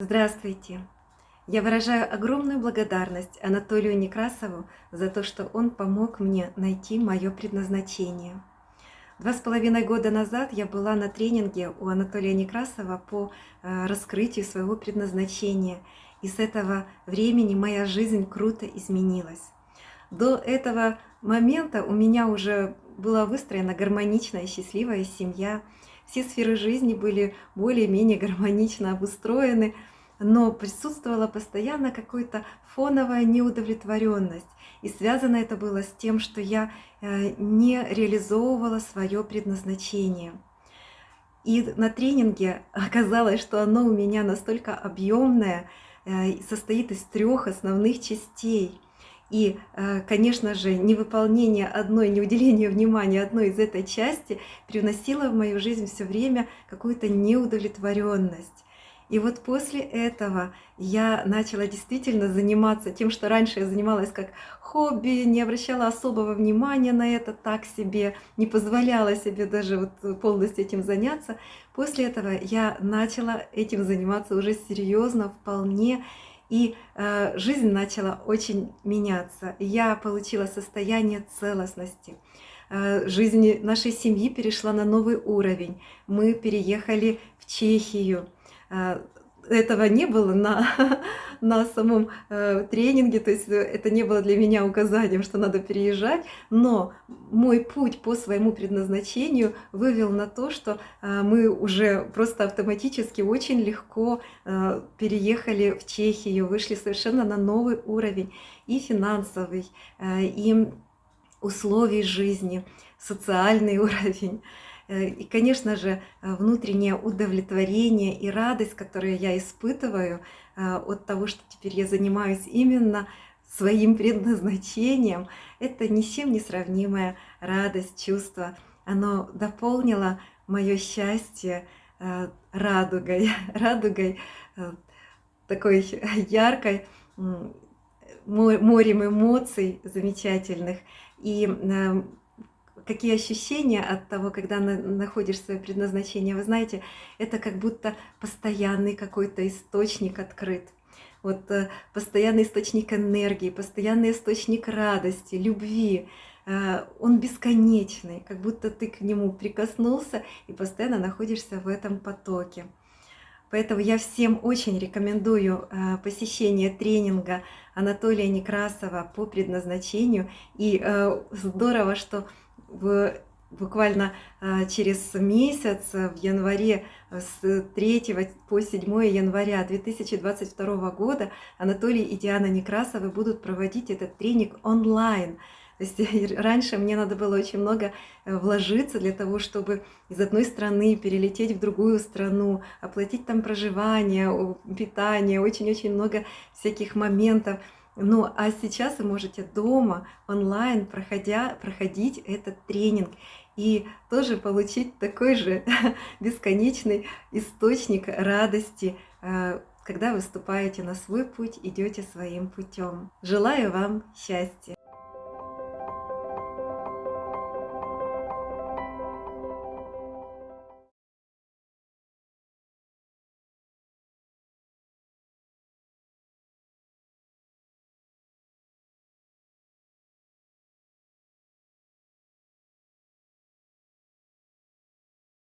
Здравствуйте! Я выражаю огромную благодарность Анатолию Некрасову за то, что он помог мне найти мое предназначение. Два с половиной года назад я была на тренинге у Анатолия Некрасова по э, раскрытию своего предназначения, и с этого времени моя жизнь круто изменилась. До этого момента у меня уже была выстроена гармоничная счастливая семья, все сферы жизни были более-менее гармонично обустроены, но присутствовала постоянно какая-то фоновая неудовлетворенность. И связано это было с тем, что я э, не реализовывала свое предназначение. И на тренинге оказалось, что оно у меня настолько объемное, э, состоит из трех основных частей – и, э, конечно же, невыполнение одной, не уделение внимания одной из этой части привносило в мою жизнь все время какую-то неудовлетворенность. И вот после этого я начала действительно заниматься тем, что раньше я занималась как хобби, не обращала особого внимания на это, так себе, не позволяла себе даже вот полностью этим заняться. После этого я начала этим заниматься уже серьезно, вполне, и э, жизнь начала очень меняться. Я получила состояние целостности. Э, жизнь нашей семьи перешла на новый уровень. Мы переехали в Чехию. Э, этого не было на, на самом э, тренинге, то есть э, это не было для меня указанием, что надо переезжать, но мой путь по своему предназначению вывел на то, что э, мы уже просто автоматически очень легко э, переехали в Чехию, вышли совершенно на новый уровень и финансовый, э, и условий жизни, социальный уровень. Э, и, конечно же, э, внутреннее удовлетворение и радость, которую я испытываю э, от того, что теперь я занимаюсь именно своим предназначением, это ни с чем не сравнимая радость, чувство. Оно дополнило мое счастье радугой, радугой такой яркой, морем эмоций замечательных. И какие ощущения от того, когда на, находишь свое предназначение. Вы знаете, это как будто постоянный какой-то источник открыт. Вот э, постоянный источник энергии, постоянный источник радости, любви. Э, он бесконечный, как будто ты к нему прикоснулся и постоянно находишься в этом потоке. Поэтому я всем очень рекомендую э, посещение тренинга Анатолия Некрасова по предназначению. И здорово, что в, буквально а, через месяц, в январе, с 3 по 7 января 2022 года Анатолий и Диана Некрасовы будут проводить этот тренинг онлайн. То есть раньше мне надо было очень много э, вложиться для того, чтобы из одной страны перелететь в другую страну, оплатить там проживание, питание, очень-очень много всяких моментов. Ну, а сейчас вы можете дома, онлайн, проходя, проходить этот тренинг и тоже получить такой же бесконечный источник радости, э, когда выступаете на свой путь, идете своим путем. Желаю вам счастья!